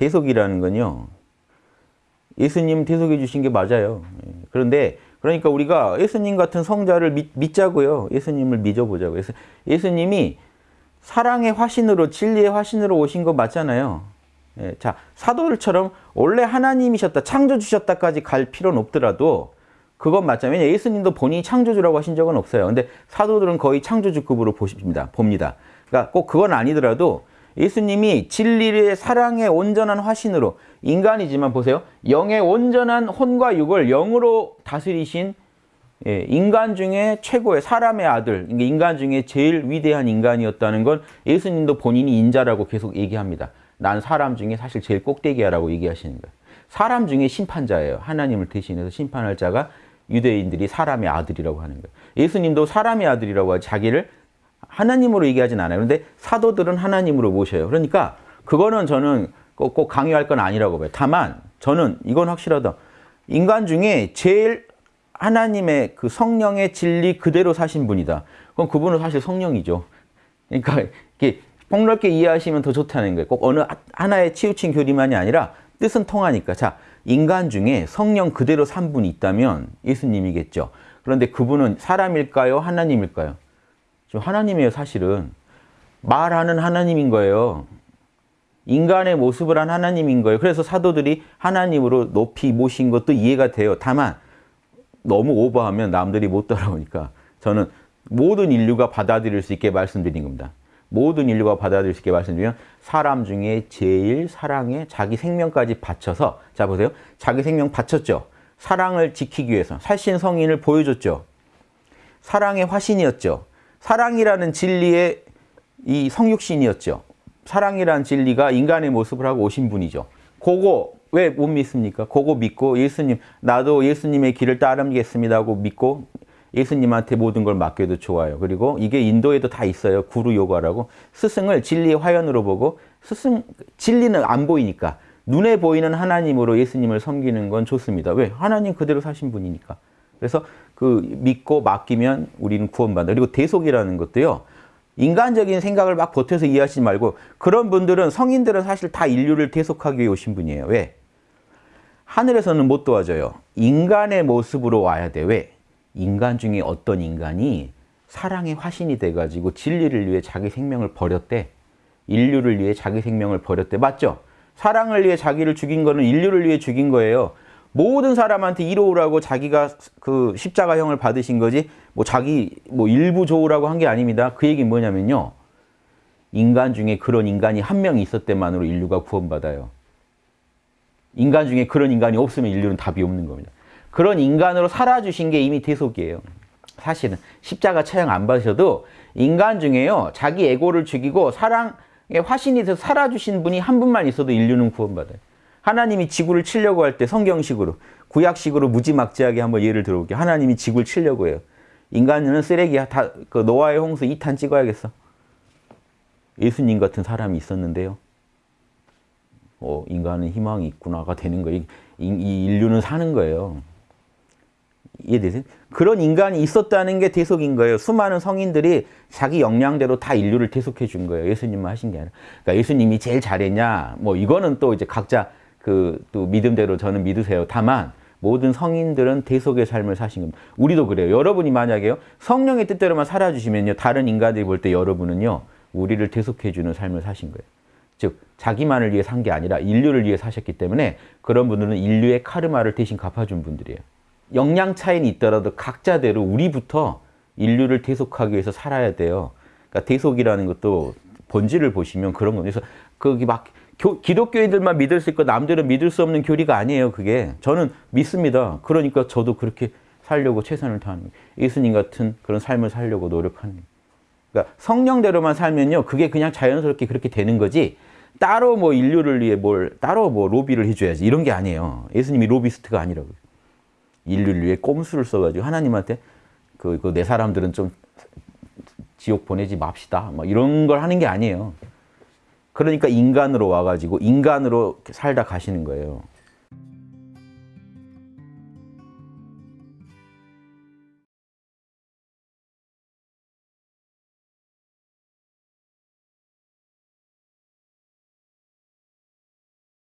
대속이라는 건요. 예수님 대속해 주신 게 맞아요. 예. 그런데 그러니까 우리가 예수님 같은 성자를 믿, 믿자고요. 예수님을 믿어보자고. 예수, 예수님이 사랑의 화신으로 진리의 화신으로 오신 거 맞잖아요. 예, 자 사도들처럼 원래 하나님이셨다 창조주셨다까지 갈 필요는 없더라도 그건 맞잖아요. 예수님도 본인이 창조주라고 하신 적은 없어요. 근데 사도들은 거의 창조주급으로 보십니다. 봅니다. 그러니까 꼭 그건 아니더라도 예수님이 진리의 사랑의 온전한 화신으로 인간이지만 보세요. 영의 온전한 혼과 육을 영으로 다스리신 예, 인간 중에 최고의 사람의 아들, 그러니까 인간 중에 제일 위대한 인간이었다는 건 예수님도 본인이 인자라고 계속 얘기합니다. 난 사람 중에 사실 제일 꼭대기야라고 얘기하시는 거예요. 사람 중에 심판자예요. 하나님을 대신해서 심판할 자가 유대인들이 사람의 아들이라고 하는 거예요. 예수님도 사람의 아들이라고 하지 자기를 하나님으로 얘기하진 않아요. 그런데 사도들은 하나님으로 모셔요. 그러니까 그거는 저는 꼭, 꼭 강요할 건 아니라고 봐요. 다만 저는 이건 확실하다. 인간 중에 제일 하나님의 그 성령의 진리 그대로 사신 분이다. 그럼 그분은 사실 성령이죠. 그러니까 이게 폭넓게 이해하시면 더 좋다는 거예요. 꼭 어느 하나의 치우친 교리만이 아니라 뜻은 통하니까. 자, 인간 중에 성령 그대로 산 분이 있다면 예수님이겠죠. 그런데 그분은 사람일까요? 하나님일까요? 하나님이에요, 사실은. 말하는 하나님인 거예요. 인간의 모습을 한 하나님인 거예요. 그래서 사도들이 하나님으로 높이 모신 것도 이해가 돼요. 다만 너무 오버하면 남들이 못 따라오니까 저는 모든 인류가 받아들일 수 있게 말씀드린 겁니다. 모든 인류가 받아들일 수 있게 말씀드리면 사람 중에 제일 사랑에 자기 생명까지 바쳐서 자 보세요. 자기 생명 바쳤죠. 사랑을 지키기 위해서 살신 성인을 보여줬죠. 사랑의 화신이었죠. 사랑이라는 진리의 이 성육신이었죠. 사랑이라는 진리가 인간의 모습을 하고 오신 분이죠. 그거 왜 못 믿습니까? 그거 믿고 예수님 나도 예수님의 길을 따르겠습니다 하고 믿고 예수님한테 모든 걸 맡겨도 좋아요. 그리고 이게 인도에도 다 있어요. 구루 요가라고. 스승을 진리의 화연으로 보고 스승 진리는 안 보이니까 눈에 보이는 하나님으로 예수님을 섬기는 건 좋습니다. 왜? 하나님 그대로 사신 분이니까. 그래서 그 믿고 맡기면 우리는 구원받는다. 그리고 대속이라는 것도요. 인간적인 생각을 막 보태서 이해하시지 말고 그런 분들은 성인들은 사실 다 인류를 대속하기 위해 오신 분이에요. 왜? 하늘에서는 못 도와줘요. 인간의 모습으로 와야 돼. 왜? 인간 중에 어떤 인간이 사랑의 화신이 돼가지고 진리를 위해 자기 생명을 버렸대. 인류를 위해 자기 생명을 버렸대. 맞죠? 사랑을 위해 자기를 죽인 거는 인류를 위해 죽인 거예요. 모든 사람한테 이로우라고 자기가 그 십자가형을 받으신 거지 뭐 자기 뭐 일부 좋으라고 한 게 아닙니다. 그 얘기는 뭐냐면요. 인간 중에 그런 인간이 한 명 있을 때만으로 인류가 구원받아요. 인간 중에 그런 인간이 없으면 인류는 답이 없는 겁니다. 그런 인간으로 살아주신 게 이미 대속이에요. 사실은 십자가 처형 안 받으셔도 인간 중에요. 자기 에고를 죽이고 사랑의 화신이 돼서 살아주신 분이 한 분만 있어도 인류는 구원받아요. 하나님이 지구를 치려고 할 때 성경식으로 구약식으로 무지막지하게 한번 예를 들어볼게요. 하나님이 지구를 치려고 해요. 인간은 쓰레기야. 다, 그 노아의 홍수 2탄 찍어야겠어. 예수님 같은 사람이 있었는데요. 어, 인간은 희망이 있구나가 되는 거예요. 이, 이 인류는 사는 거예요. 이해되세요? 그런 인간이 있었다는 게 대속인 거예요. 수많은 성인들이 자기 역량대로 다 인류를 대속해 준 거예요. 예수님만 하신 게 아니라. 그러니까 예수님이 제일 잘했냐? 뭐 이거는 또 이제 각자 그 또 믿음대로 저는 믿으세요. 다만 모든 성인들은 대속의 삶을 사신 겁니다. 우리도 그래요. 여러분이 만약에요. 성령의 뜻대로만 살아주시면요. 다른 인간들이 볼 때 여러분은요. 우리를 대속해 주는 삶을 사신 거예요. 즉 자기만을 위해 산 게 아니라 인류를 위해 사셨기 때문에 그런 분들은 인류의 카르마를 대신 갚아준 분들이에요. 역량 차이는 있더라도 각자대로 우리부터 인류를 대속하기 위해서 살아야 돼요. 그러니까 대속이라는 것도 본질을 보시면 그런 겁니다. 그래서 거기 막 교, 기독교인들만 믿을 수 있고 남들은 믿을 수 없는 교리가 아니에요. 그게 저는 믿습니다. 그러니까 저도 그렇게 살려고 최선을 다하는. 예수님 같은 그런 삶을 살려고 노력하는. 그러니까 성령대로만 살면요. 그게 그냥 자연스럽게 그렇게 되는 거지 따로 뭐 인류를 위해 뭘 따로 뭐 로비를 해줘야지 이런 게 아니에요. 예수님이 로비스트가 아니라고요. 인류를 위해 꼼수를 써가지고 하나님한테 그, 그내 사람들은 좀 지옥 보내지 맙시다. 뭐 이런 걸 하는 게 아니에요. 그러니까 인간으로 와가지고 인간으로 살다 가시는 거예요.